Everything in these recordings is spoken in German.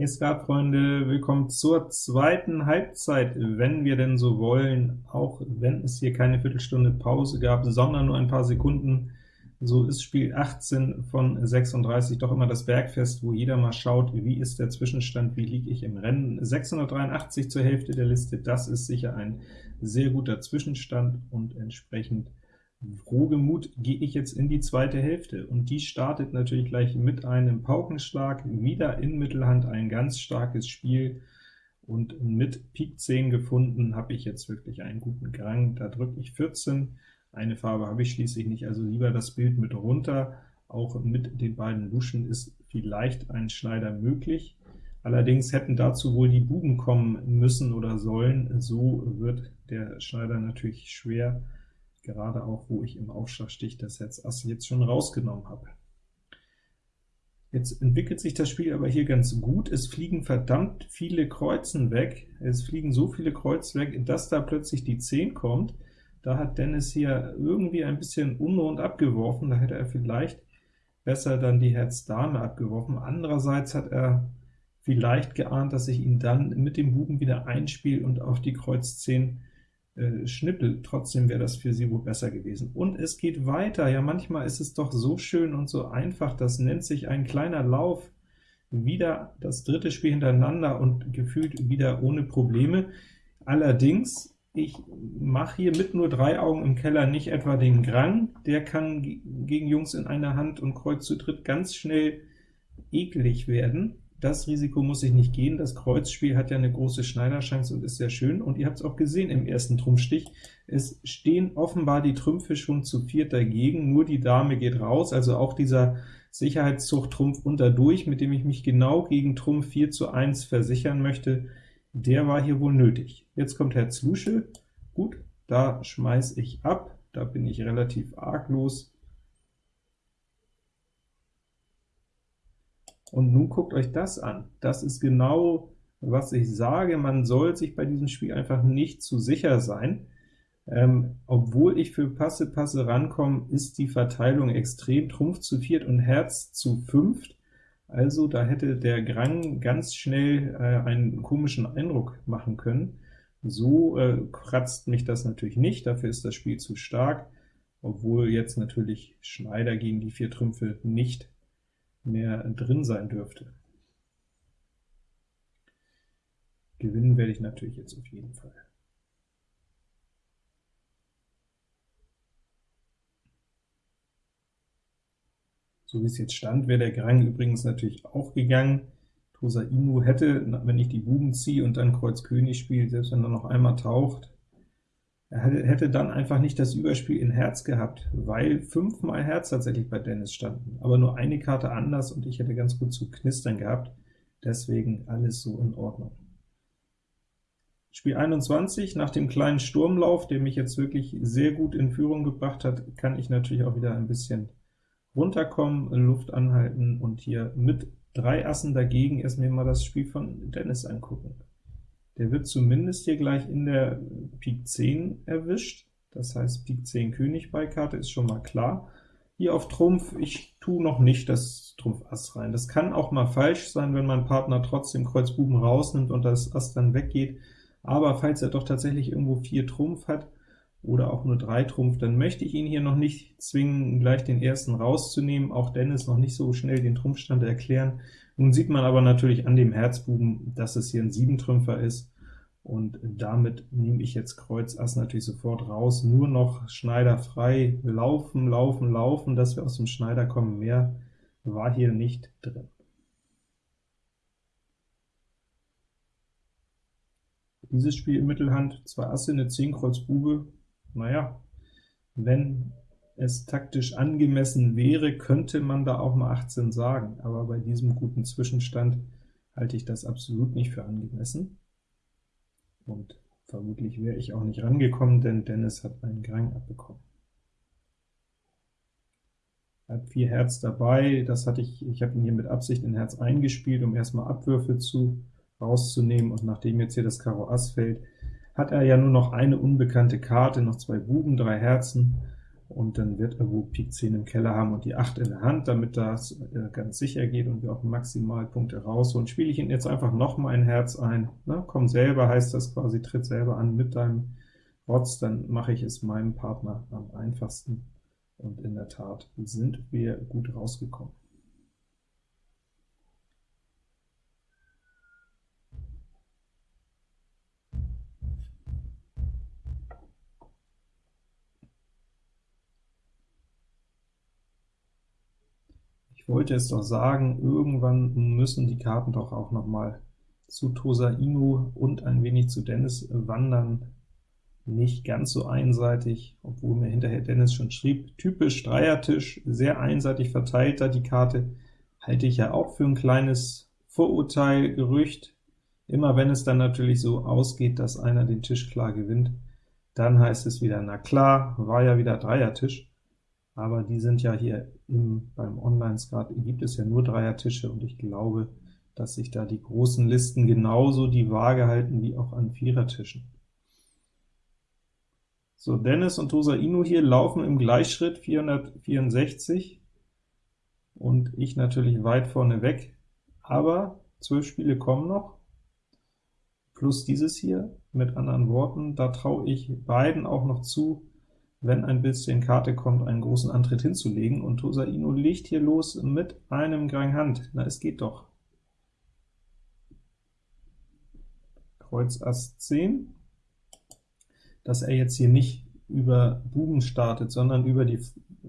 Hey Skatfreunde, willkommen zur zweiten Halbzeit, wenn wir denn so wollen, auch wenn es hier keine Viertelstunde Pause gab, sondern nur ein paar Sekunden. So ist Spiel 18 von 36 doch immer das Bergfest, wo jeder mal schaut, wie ist der Zwischenstand, wie liege ich im Rennen. 683 zur Hälfte der Liste, das ist sicher ein sehr guter Zwischenstand, und entsprechend Frohgemut gehe ich jetzt in die zweite Hälfte, und die startet natürlich gleich mit einem Paukenschlag, wieder in Mittelhand ein ganz starkes Spiel, und mit Pik 10 gefunden habe ich jetzt wirklich einen guten Gang, da drücke ich 14, eine Farbe habe ich schließlich nicht, also lieber das Bild mit runter, auch mit den beiden Luschen ist vielleicht ein Schneider möglich, allerdings hätten dazu wohl die Buben kommen müssen oder sollen, so wird der Schneider natürlich schwer, gerade auch, wo ich im Aufschlagstich das Herz Ass jetzt schon rausgenommen habe. Jetzt entwickelt sich das Spiel aber hier ganz gut. Es fliegen verdammt viele Kreuzen weg. Es fliegen so viele Kreuz weg, dass da plötzlich die 10 kommt. Da hat Dennis hier irgendwie ein bisschen unrund abgeworfen. Da hätte er vielleicht besser dann die Herz-Dame abgeworfen. Andererseits hat er vielleicht geahnt, dass ich ihn dann mit dem Buben wieder einspiele und auf die Kreuz 10 äh, Schnippel, trotzdem wäre das für sie wohl besser gewesen. Und es geht weiter, ja manchmal ist es doch so schön und so einfach, das nennt sich ein kleiner Lauf, wieder das dritte Spiel hintereinander und gefühlt wieder ohne Probleme. Allerdings, ich mache hier mit nur drei Augen im Keller nicht etwa den Grang, der kann gegen Jungs in einer Hand und Kreuz zu dritt ganz schnell eklig werden, das Risiko muss ich nicht gehen. Das Kreuzspiel hat ja eine große Schneiderchance und ist sehr schön. Und ihr habt es auch gesehen im ersten Trumpfstich. Es stehen offenbar die Trümpfe schon zu viert dagegen, nur die Dame geht raus, also auch dieser Sicherheitszug-Trumpf unterdurch, mit dem ich mich genau gegen Trumpf 4 zu 1 versichern möchte, der war hier wohl nötig. Jetzt kommt Herz Lusche. Gut, da schmeiß ich ab, da bin ich relativ arglos. Und nun guckt euch das an. Das ist genau, was ich sage. Man soll sich bei diesem Spiel einfach nicht zu sicher sein. Ähm, obwohl ich für Passe Passe rankomme, ist die Verteilung extrem. Trumpf zu viert und Herz zu fünft. Also da hätte der Grang ganz schnell äh, einen komischen Eindruck machen können. So äh, kratzt mich das natürlich nicht, dafür ist das Spiel zu stark, obwohl jetzt natürlich Schneider gegen die vier Trümpfe nicht mehr drin sein dürfte. Gewinnen werde ich natürlich jetzt auf jeden Fall. So wie es jetzt stand, wäre der Grang übrigens natürlich auch gegangen. Tosa Inu hätte, wenn ich die Buben ziehe und dann Kreuz König spiele, selbst wenn er noch einmal taucht, hätte dann einfach nicht das Überspiel in Herz gehabt, weil fünfmal Herz tatsächlich bei Dennis standen, aber nur eine Karte anders, und ich hätte ganz gut zu knistern gehabt, deswegen alles so in Ordnung. Spiel 21, nach dem kleinen Sturmlauf, der mich jetzt wirklich sehr gut in Führung gebracht hat, kann ich natürlich auch wieder ein bisschen runterkommen, Luft anhalten und hier mit drei Assen dagegen erst mir mal das Spiel von Dennis angucken. Der wird zumindest hier gleich in der Pik 10 erwischt, das heißt Pik 10 König bei Karte ist schon mal klar. Hier auf Trumpf, ich tue noch nicht das Trumpf Ass rein. Das kann auch mal falsch sein, wenn mein Partner trotzdem Kreuz Buben rausnimmt und das Ass dann weggeht, aber falls er doch tatsächlich irgendwo 4 Trumpf hat, oder auch nur 3 Trumpf, dann möchte ich ihn hier noch nicht zwingen, gleich den ersten rauszunehmen, auch Dennis noch nicht so schnell den Trumpfstand erklären. Nun sieht man aber natürlich an dem Herzbuben, dass es hier ein 7-Trümpfer ist, und damit nehme ich jetzt Kreuz Ass natürlich sofort raus, nur noch Schneider frei, laufen, laufen, laufen, dass wir aus dem Schneider kommen, mehr war hier nicht drin. Dieses Spiel in Mittelhand, zwei Asse, eine 10 Kreuz Bube, naja, wenn es taktisch angemessen wäre, könnte man da auch mal 18 sagen, aber bei diesem guten Zwischenstand halte ich das absolut nicht für angemessen und vermutlich wäre ich auch nicht rangekommen, denn Dennis hat einen Grang abbekommen. Hat vier Herz dabei, das hatte ich, ich habe ihn hier mit Absicht in Herz eingespielt, um erstmal Abwürfe zu rauszunehmen, und nachdem jetzt hier das Karo Ass fällt, hat er ja nur noch eine unbekannte Karte, noch zwei Buben, drei Herzen, und dann wird er wohl Pik 10 im Keller haben und die 8 in der Hand, damit das äh, ganz sicher geht und wir auch Maximalpunkte rausholen. Spiele ich ihn jetzt einfach noch mal ein Herz ein, ne? komm selber, heißt das quasi, tritt selber an mit deinem Rotz, dann mache ich es meinem Partner am einfachsten, und in der Tat sind wir gut rausgekommen. Wollte es doch sagen, irgendwann müssen die Karten doch auch noch mal zu Tosa Inu und ein wenig zu Dennis wandern. Nicht ganz so einseitig, obwohl mir hinterher Dennis schon schrieb, typisch Dreiertisch, sehr einseitig verteilt da die Karte, halte ich ja auch für ein kleines Vorurteil, Gerücht. Immer wenn es dann natürlich so ausgeht, dass einer den Tisch klar gewinnt, dann heißt es wieder, na klar, war ja wieder Dreiertisch aber die sind ja hier im, beim Online-Skat, gibt es ja nur Dreiertische, und ich glaube, dass sich da die großen Listen genauso die Waage halten wie auch an Vierertischen. So, Dennis und Tosa Inu hier laufen im Gleichschritt 464, und ich natürlich weit vorne weg, aber 12 Spiele kommen noch, plus dieses hier, mit anderen Worten, da traue ich beiden auch noch zu, wenn ein bisschen Karte kommt, einen großen Antritt hinzulegen, und Tosa Inu legt hier los mit einem Grang Hand. Na, es geht doch. Kreuz Ass 10, dass er jetzt hier nicht über Buben startet, sondern über die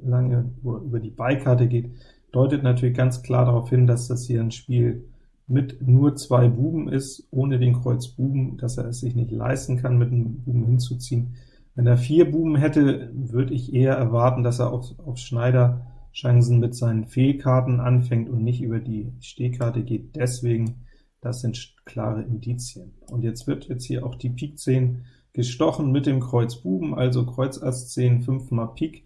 lange über die Beikarte geht, deutet natürlich ganz klar darauf hin, dass das hier ein Spiel mit nur zwei Buben ist, ohne den Kreuz Buben, dass er es sich nicht leisten kann, mit einem Buben hinzuziehen. Wenn er vier Buben hätte, würde ich eher erwarten, dass er auf, auf Schneider-Chancen mit seinen Fehlkarten anfängt und nicht über die Stehkarte geht. Deswegen, das sind klare Indizien. Und jetzt wird jetzt hier auch die Pik 10 gestochen mit dem Kreuz Buben, also Kreuz Ass 10, 5 mal Pik.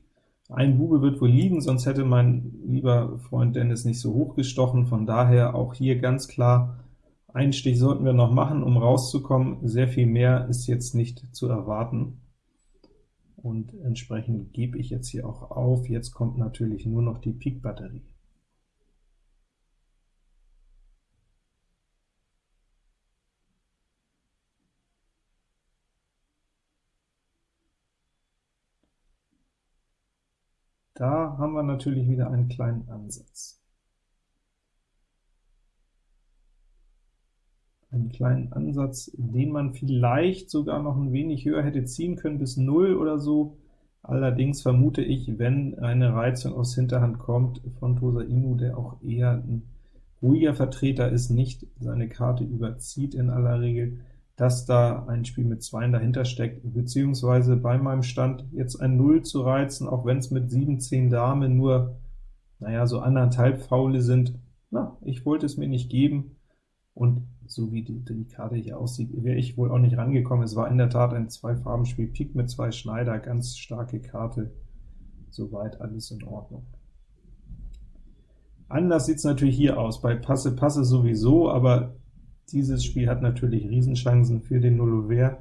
Ein Bube wird wohl liegen, sonst hätte mein lieber Freund Dennis nicht so hoch gestochen. Von daher auch hier ganz klar, einen Stich sollten wir noch machen, um rauszukommen. Sehr viel mehr ist jetzt nicht zu erwarten und entsprechend gebe ich jetzt hier auch auf. Jetzt kommt natürlich nur noch die Pik-Batterie. Da haben wir natürlich wieder einen kleinen Ansatz. Einen kleinen Ansatz, den man vielleicht sogar noch ein wenig höher hätte ziehen können, bis 0 oder so. Allerdings vermute ich, wenn eine Reizung aus Hinterhand kommt von Tosa Inu, der auch eher ein ruhiger Vertreter ist, nicht seine Karte überzieht in aller Regel, dass da ein Spiel mit 2 dahinter steckt, beziehungsweise bei meinem Stand jetzt ein 0 zu reizen, auch wenn es mit 7, 10 Dame nur, naja, so anderthalb Faule sind. Na, ich wollte es mir nicht geben, und so wie die, die Karte hier aussieht, wäre ich wohl auch nicht rangekommen. Es war in der Tat ein Zwei-Farben-Spiel, Pik mit zwei Schneider, ganz starke Karte, soweit alles in Ordnung. Anders sieht es natürlich hier aus, bei Passe Passe sowieso, aber dieses Spiel hat natürlich Riesenchancen für den Nullover.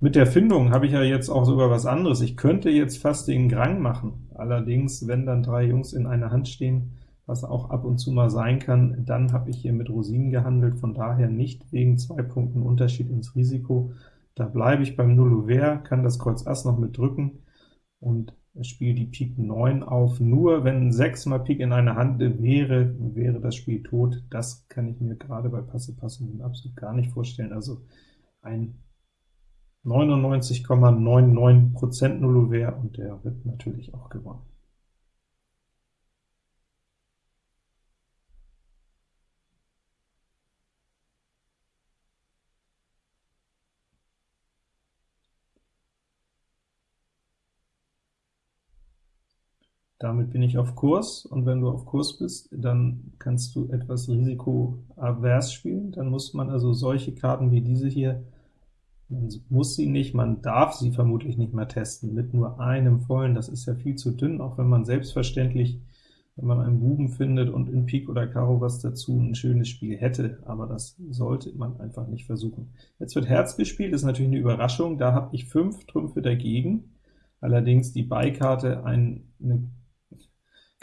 Mit der Findung habe ich ja jetzt auch sogar was anderes. Ich könnte jetzt fast den Grang machen, allerdings, wenn dann drei Jungs in einer Hand stehen, was auch ab und zu mal sein kann, dann habe ich hier mit Rosinen gehandelt, von daher nicht wegen zwei Punkten Unterschied ins Risiko. Da bleibe ich beim Nullover, kann das Kreuz Ass noch mit drücken und spiele die Pik 9 auf. Nur wenn 6 mal Pik in einer Hand wäre, wäre das Spiel tot. Das kann ich mir gerade bei Passe Passe absolut gar nicht vorstellen. Also ein 99,99% Nullover und der wird natürlich auch gewonnen. Damit bin ich auf Kurs, und wenn du auf Kurs bist, dann kannst du etwas risikoavers spielen. Dann muss man also solche Karten wie diese hier, man muss sie nicht, man darf sie vermutlich nicht mehr testen, mit nur einem Vollen, das ist ja viel zu dünn, auch wenn man selbstverständlich, wenn man einen Buben findet und in Pik oder Karo was dazu, ein schönes Spiel hätte, aber das sollte man einfach nicht versuchen. Jetzt wird Herz gespielt, ist natürlich eine Überraschung, da habe ich fünf Trümpfe dagegen, allerdings die Beikarte eine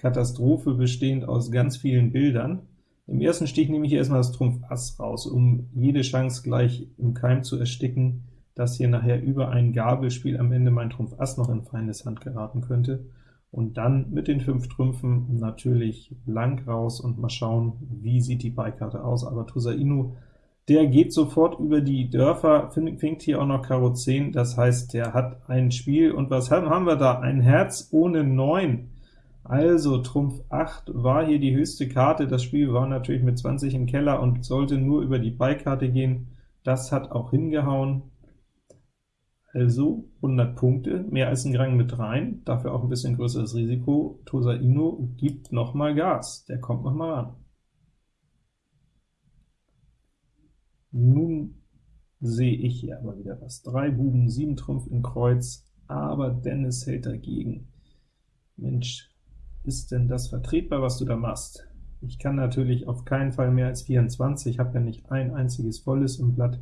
Katastrophe bestehend aus ganz vielen Bildern. Im ersten Stich nehme ich erstmal das Trumpf Ass raus, um jede Chance gleich im Keim zu ersticken, dass hier nachher über ein Gabelspiel am Ende mein Trumpf Ass noch in feindes Hand geraten könnte. Und dann mit den fünf Trümpfen natürlich blank raus und mal schauen, wie sieht die Beikarte aus. Aber Tusa Inu, der geht sofort über die Dörfer, fängt hier auch noch Karo 10, das heißt, der hat ein Spiel. Und was haben wir da? Ein Herz ohne 9. Also Trumpf 8 war hier die höchste Karte, das Spiel war natürlich mit 20 im Keller und sollte nur über die Beikarte gehen. Das hat auch hingehauen. Also 100 Punkte, mehr als ein Grang mit rein, dafür auch ein bisschen größeres Risiko. Tosa Ino gibt noch mal Gas, der kommt noch mal ran. Nun sehe ich hier aber wieder was. Drei Buben, sieben Trumpf in Kreuz, aber Dennis hält dagegen. Mensch, ist denn das vertretbar, was du da machst? Ich kann natürlich auf keinen Fall mehr als 24, ich habe ja nicht ein einziges volles im Blatt,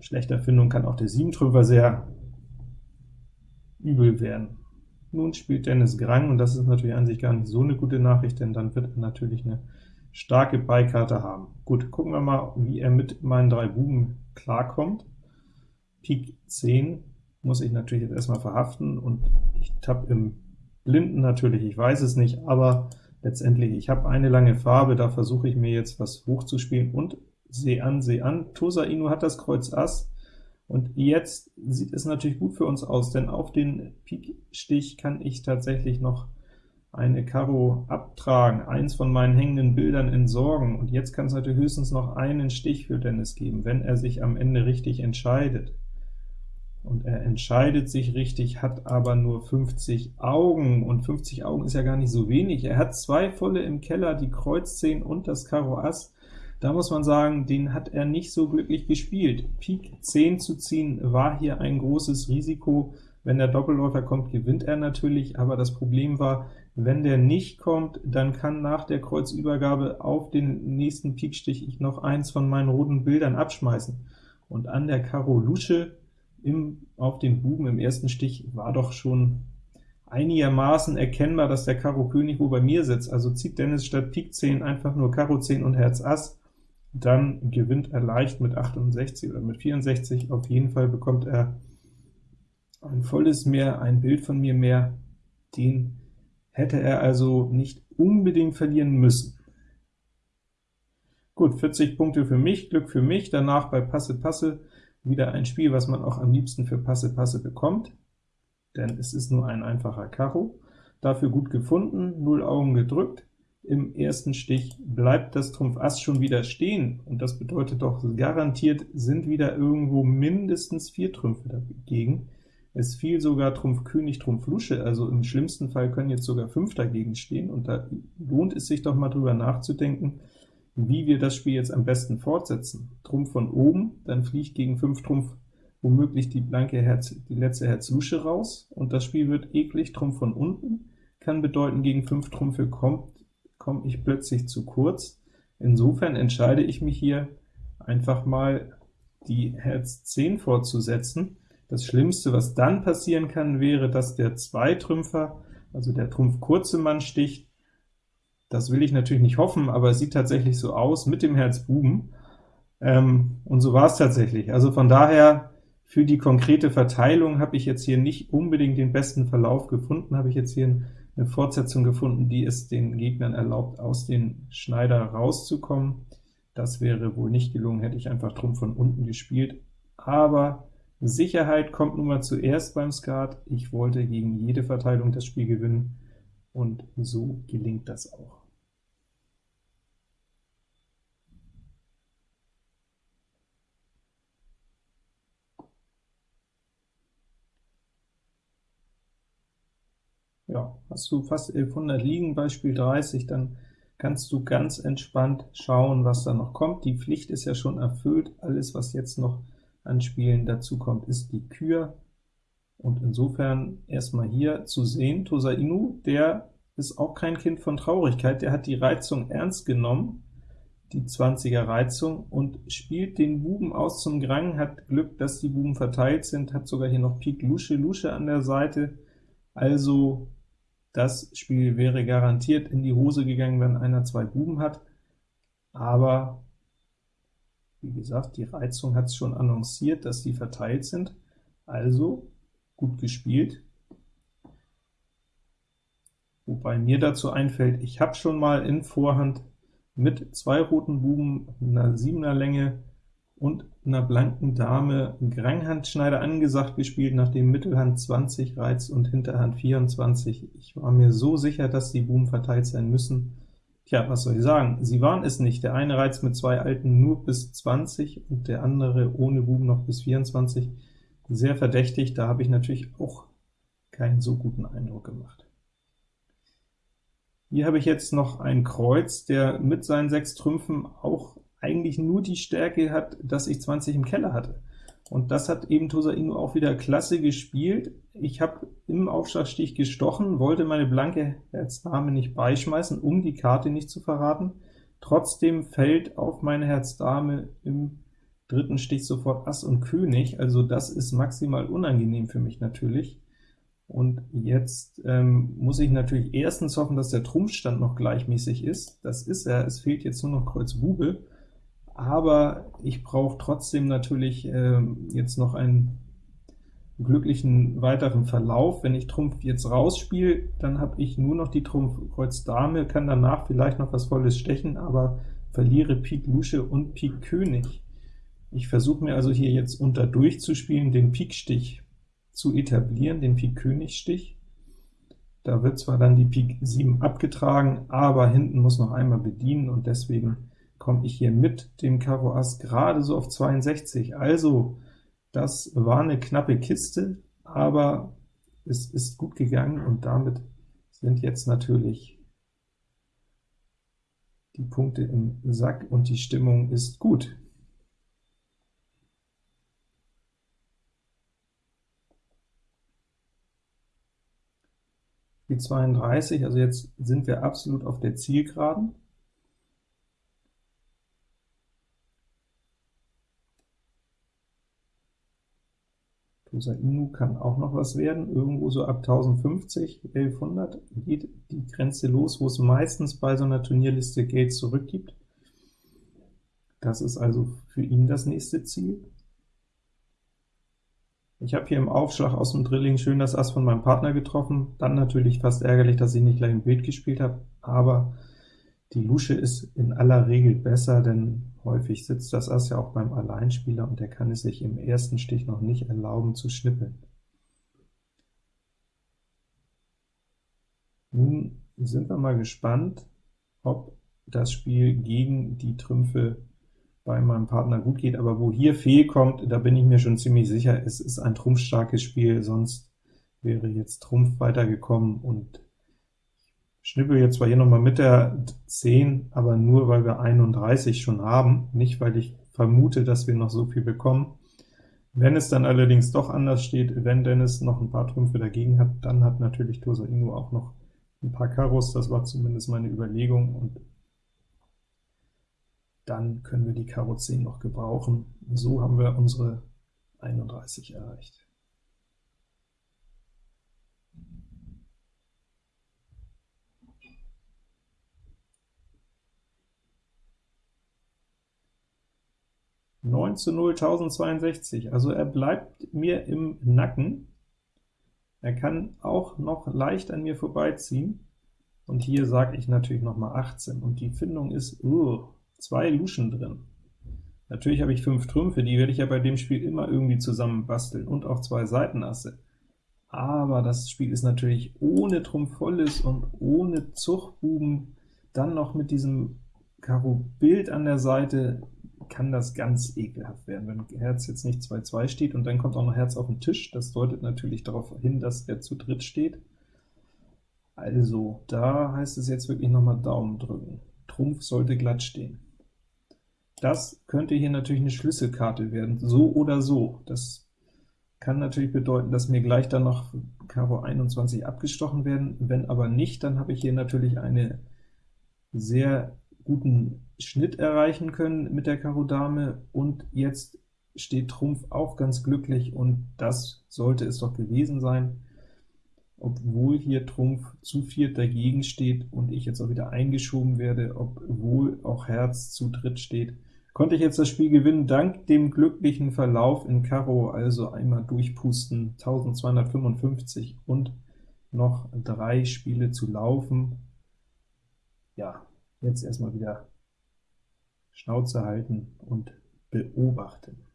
schlechter Findung kann auch der Siebentrümpfer sehr übel werden. Nun spielt Dennis Grang, und das ist natürlich an sich gar nicht so eine gute Nachricht, denn dann wird er natürlich eine starke Beikarte haben. Gut, gucken wir mal, wie er mit meinen drei Buben klarkommt. Pik 10 muss ich natürlich jetzt erstmal verhaften, und ich tapp im Blinden natürlich, ich weiß es nicht, aber letztendlich, ich habe eine lange Farbe, da versuche ich mir jetzt was hochzuspielen, und Seh an, seh an. Tosa Inu hat das Kreuz Ass, und jetzt sieht es natürlich gut für uns aus, denn auf den Pik-Stich kann ich tatsächlich noch eine Karo abtragen, eins von meinen hängenden Bildern entsorgen, und jetzt kann es natürlich höchstens noch einen Stich für Dennis geben, wenn er sich am Ende richtig entscheidet. Und er entscheidet sich richtig, hat aber nur 50 Augen, und 50 Augen ist ja gar nicht so wenig. Er hat zwei volle im Keller, die Kreuz 10 und das Karo Ass, da muss man sagen, den hat er nicht so glücklich gespielt. Pik 10 zu ziehen war hier ein großes Risiko. Wenn der Doppelläufer kommt, gewinnt er natürlich, aber das Problem war, wenn der nicht kommt, dann kann nach der Kreuzübergabe auf den nächsten Pikstich ich noch eins von meinen roten Bildern abschmeißen. Und an der Karo Lusche im, auf den Buben im ersten Stich war doch schon einigermaßen erkennbar, dass der Karo König wo bei mir sitzt. Also zieht Dennis statt Pik 10 einfach nur Karo 10 und Herz Ass, dann gewinnt er leicht mit 68 oder mit 64. Auf jeden Fall bekommt er ein volles mehr, ein Bild von mir mehr. Den hätte er also nicht unbedingt verlieren müssen. Gut, 40 Punkte für mich, Glück für mich. Danach bei Passe Passe wieder ein Spiel, was man auch am liebsten für Passe Passe bekommt, denn es ist nur ein einfacher Karo. Dafür gut gefunden, 0 Augen gedrückt, im ersten Stich bleibt das Trumpf Ass schon wieder stehen, und das bedeutet doch, garantiert sind wieder irgendwo mindestens vier Trümpfe dagegen. Es fiel sogar Trumpf König, Trumpf Lusche, also im schlimmsten Fall können jetzt sogar fünf dagegen stehen, und da lohnt es sich doch mal drüber nachzudenken, wie wir das Spiel jetzt am besten fortsetzen. Trumpf von oben, dann fliegt gegen 5 Trumpf womöglich die blanke Herz, die letzte Herz Lusche raus, und das Spiel wird eklig. Trumpf von unten kann bedeuten, gegen 5 Trümpfe kommt komme ich plötzlich zu kurz. Insofern entscheide ich mich hier einfach mal, die Herz 10 fortzusetzen. Das Schlimmste, was dann passieren kann, wäre, dass der Zweitrümpfer, also der Trumpf kurze Mann sticht. Das will ich natürlich nicht hoffen, aber es sieht tatsächlich so aus mit dem Herz Buben. Ähm, und so war es tatsächlich. Also von daher, für die konkrete Verteilung habe ich jetzt hier nicht unbedingt den besten Verlauf gefunden, habe ich jetzt hier ein eine Fortsetzung gefunden, die es den Gegnern erlaubt, aus den Schneider rauszukommen. Das wäre wohl nicht gelungen, hätte ich einfach Trumpf von unten gespielt. Aber Sicherheit kommt nun mal zuerst beim Skat. Ich wollte gegen jede Verteilung das Spiel gewinnen, und so gelingt das auch. Ja, hast du fast 1100 liegen bei Spiel 30, dann kannst du ganz entspannt schauen, was da noch kommt. Die Pflicht ist ja schon erfüllt, alles, was jetzt noch an Spielen dazu kommt, ist die Kür. Und insofern erstmal hier zu sehen, Tosa Inu, der ist auch kein Kind von Traurigkeit, der hat die Reizung ernst genommen, die 20er Reizung und spielt den Buben aus zum Grang, hat Glück, dass die Buben verteilt sind, hat sogar hier noch Pik Lusche Lusche an der Seite, also das Spiel wäre garantiert in die Hose gegangen, wenn einer zwei Buben hat, aber wie gesagt, die Reizung hat es schon annonciert, dass die verteilt sind, also gut gespielt. Wobei mir dazu einfällt, ich habe schon mal in Vorhand mit zwei roten Buben, einer 7er Länge und einer blanken Dame Granghandschneider angesagt gespielt, nachdem Mittelhand 20 reizt und Hinterhand 24. Ich war mir so sicher, dass die Buben verteilt sein müssen. Tja, was soll ich sagen? Sie waren es nicht. Der eine reizt mit zwei Alten nur bis 20 und der andere ohne Buben noch bis 24. Sehr verdächtig, da habe ich natürlich auch keinen so guten Eindruck gemacht. Hier habe ich jetzt noch ein Kreuz, der mit seinen sechs Trümpfen auch eigentlich nur die Stärke hat, dass ich 20 im Keller hatte. Und das hat eben Tosa Inu auch wieder klasse gespielt. Ich habe im Aufschlagstich gestochen, wollte meine blanke Herz-Dame nicht beischmeißen, um die Karte nicht zu verraten. Trotzdem fällt auf meine Herz-Dame im dritten Stich sofort Ass und König, also das ist maximal unangenehm für mich natürlich. Und jetzt ähm, muss ich natürlich erstens hoffen, dass der Trumpfstand noch gleichmäßig ist. Das ist er, es fehlt jetzt nur noch Kreuz Bube, aber ich brauche trotzdem natürlich äh, jetzt noch einen glücklichen weiteren Verlauf. Wenn ich Trumpf jetzt rausspiele, dann habe ich nur noch die Trumpf Kreuz Dame, kann danach vielleicht noch was Volles stechen, aber verliere Pik Lusche und Pik König. Ich versuche mir also hier jetzt unter durchzuspielen, den Pikstich zu etablieren, den Pik König Stich. Da wird zwar dann die Pik 7 abgetragen, aber hinten muss noch einmal bedienen, und deswegen komme ich hier mit dem Karo Ass gerade so auf 62. Also, das war eine knappe Kiste, aber es ist gut gegangen, und damit sind jetzt natürlich die Punkte im Sack, und die Stimmung ist gut. die 32, also jetzt sind wir absolut auf der Zielgeraden. Tosa Inu kann auch noch was werden, irgendwo so ab 1050, 1100 geht die Grenze los, wo es meistens bei so einer Turnierliste Geld zurückgibt. Das ist also für ihn das nächste Ziel. Ich habe hier im Aufschlag aus dem Drilling schön das Ass von meinem Partner getroffen, dann natürlich fast ärgerlich, dass ich nicht gleich ein Bild gespielt habe, aber die Lusche ist in aller Regel besser, denn häufig sitzt das Ass ja auch beim Alleinspieler, und der kann es sich im ersten Stich noch nicht erlauben zu schnippeln. Nun sind wir mal gespannt, ob das Spiel gegen die Trümpfe bei meinem Partner gut geht, aber wo hier Fehl kommt, da bin ich mir schon ziemlich sicher, es ist ein trumpfstarkes Spiel, sonst wäre jetzt Trumpf weitergekommen, und schnippel jetzt zwar hier nochmal mit der 10, aber nur, weil wir 31 schon haben, nicht weil ich vermute, dass wir noch so viel bekommen. Wenn es dann allerdings doch anders steht, wenn Dennis noch ein paar Trümpfe dagegen hat, dann hat natürlich Tosa Inu auch noch ein paar Karos, das war zumindest meine Überlegung, und dann können wir die Karo 10 noch gebrauchen. So haben wir unsere 31 erreicht. Neun zu 0, 1062, also er bleibt mir im Nacken. Er kann auch noch leicht an mir vorbeiziehen, und hier sage ich natürlich noch mal 18, und die Findung ist, uh, zwei Luschen drin. Natürlich habe ich fünf Trümpfe, die werde ich ja bei dem Spiel immer irgendwie zusammen basteln, und auch zwei Seitenasse. Aber das Spiel ist natürlich ohne Trumpf volles und ohne Zuchtbuben, dann noch mit diesem Karo Bild an der Seite, kann das ganz ekelhaft werden, wenn Herz jetzt nicht 2-2 steht, und dann kommt auch noch Herz auf den Tisch. Das deutet natürlich darauf hin, dass er zu dritt steht. Also, da heißt es jetzt wirklich noch mal Daumen drücken. Trumpf sollte glatt stehen. Das könnte hier natürlich eine Schlüsselkarte werden, so oder so. Das kann natürlich bedeuten, dass mir gleich dann noch Karo 21 abgestochen werden. Wenn aber nicht, dann habe ich hier natürlich eine sehr guten Schnitt erreichen können mit der Karo Dame, und jetzt steht Trumpf auch ganz glücklich, und das sollte es doch gewesen sein, obwohl hier Trumpf zu viert dagegen steht und ich jetzt auch wieder eingeschoben werde, obwohl auch Herz zu dritt steht, konnte ich jetzt das Spiel gewinnen, dank dem glücklichen Verlauf in Karo, also einmal durchpusten, 1255 und noch drei Spiele zu laufen. Ja, jetzt erstmal wieder Schnauze halten und beobachten.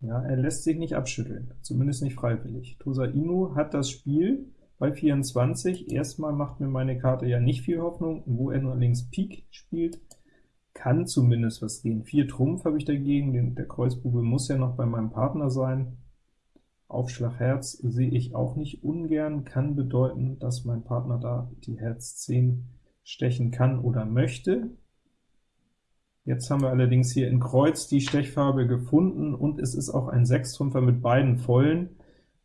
Ja, er lässt sich nicht abschütteln, zumindest nicht freiwillig. Tosa Inu hat das Spiel bei 24. Erstmal macht mir meine Karte ja nicht viel Hoffnung, wo er nur links Pik spielt, kann zumindest was gehen. 4 Trumpf habe ich dagegen, der Kreuzbube muss ja noch bei meinem Partner sein. Aufschlag Herz sehe ich auch nicht ungern, kann bedeuten, dass mein Partner da die Herz 10 stechen kann oder möchte. Jetzt haben wir allerdings hier in Kreuz die Stechfarbe gefunden, und es ist auch ein Sechstrümpfer mit beiden Vollen.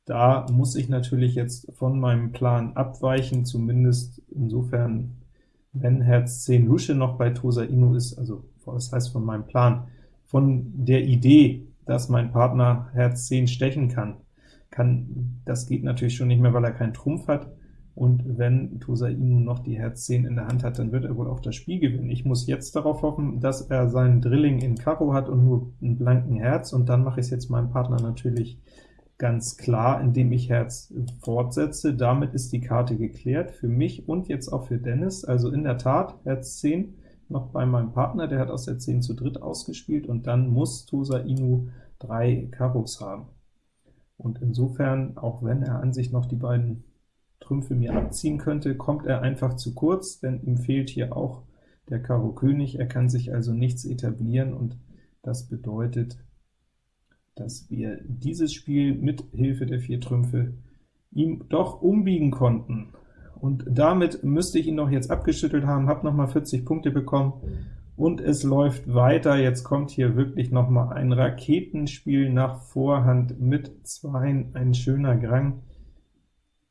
Da muss ich natürlich jetzt von meinem Plan abweichen, zumindest insofern, wenn Herz 10 Lusche noch bei Tosa Inu ist, also das heißt von meinem Plan, von der Idee, dass mein Partner Herz 10 stechen kann, kann das geht natürlich schon nicht mehr, weil er keinen Trumpf hat, und wenn Tosa Inu noch die Herz 10 in der Hand hat, dann wird er wohl auch das Spiel gewinnen. Ich muss jetzt darauf hoffen, dass er seinen Drilling in Karo hat und nur einen blanken Herz, und dann mache ich es jetzt meinem Partner natürlich ganz klar, indem ich Herz fortsetze. Damit ist die Karte geklärt, für mich und jetzt auch für Dennis. Also in der Tat Herz 10 noch bei meinem Partner, der hat aus der 10 zu dritt ausgespielt, und dann muss Tosa Inu drei Karos haben. Und insofern, auch wenn er an sich noch die beiden Trümpfe mir abziehen könnte, kommt er einfach zu kurz, denn ihm fehlt hier auch der Karo König, er kann sich also nichts etablieren, und das bedeutet, dass wir dieses Spiel mit Hilfe der vier Trümpfe ihm doch umbiegen konnten. Und damit müsste ich ihn noch jetzt abgeschüttelt haben, habe nochmal 40 Punkte bekommen, und es läuft weiter. Jetzt kommt hier wirklich nochmal ein Raketenspiel nach Vorhand mit Zweien, ein schöner Grang.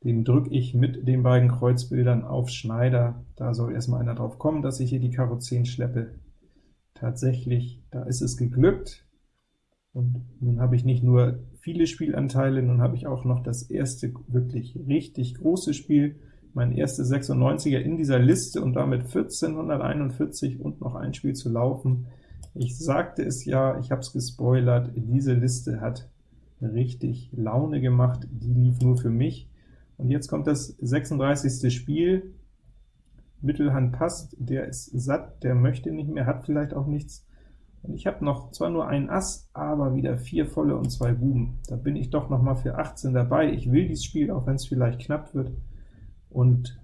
Den drücke ich mit den beiden Kreuzbildern auf Schneider. Da soll erstmal einer drauf kommen, dass ich hier die Karo 10 schleppe. Tatsächlich, da ist es geglückt. Und nun habe ich nicht nur viele Spielanteile, nun habe ich auch noch das erste wirklich richtig große Spiel, mein erstes 96er in dieser Liste und damit 1441 und noch ein Spiel zu laufen. Ich sagte es ja, ich habe es gespoilert, diese Liste hat richtig Laune gemacht, die lief nur für mich. Und jetzt kommt das 36. Spiel. Mittelhand passt, der ist satt, der möchte nicht mehr, hat vielleicht auch nichts. Und ich habe noch zwar nur ein Ass, aber wieder vier volle und zwei Buben. Da bin ich doch noch mal für 18 dabei. Ich will dieses Spiel, auch wenn es vielleicht knapp wird. Und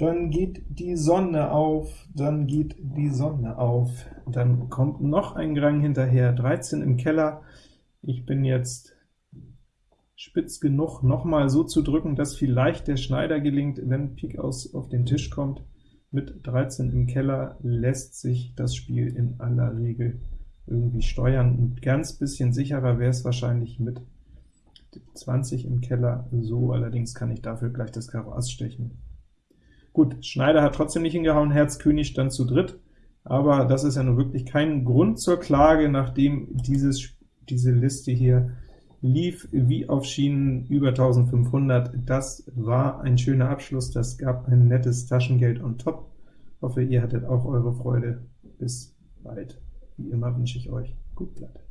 dann geht die Sonne auf, dann geht die Sonne auf. Dann kommt noch ein Grang hinterher, 13 im Keller. Ich bin jetzt spitz genug, nochmal so zu drücken, dass vielleicht der Schneider gelingt, wenn Pik aus auf den Tisch kommt. Mit 13 im Keller lässt sich das Spiel in aller Regel irgendwie steuern. Ein ganz bisschen sicherer wäre es wahrscheinlich mit 20 im Keller, so allerdings kann ich dafür gleich das Karo Ass stechen. Gut, Schneider hat trotzdem nicht hingehauen, Herz König stand zu dritt, aber das ist ja nun wirklich kein Grund zur Klage, nachdem dieses, diese Liste hier lief wie auf Schienen über 1500. Das war ein schöner Abschluss, das gab ein nettes Taschengeld on top. Hoffe, ihr hattet auch eure Freude. Bis bald. Wie immer wünsche ich euch gut Blatt.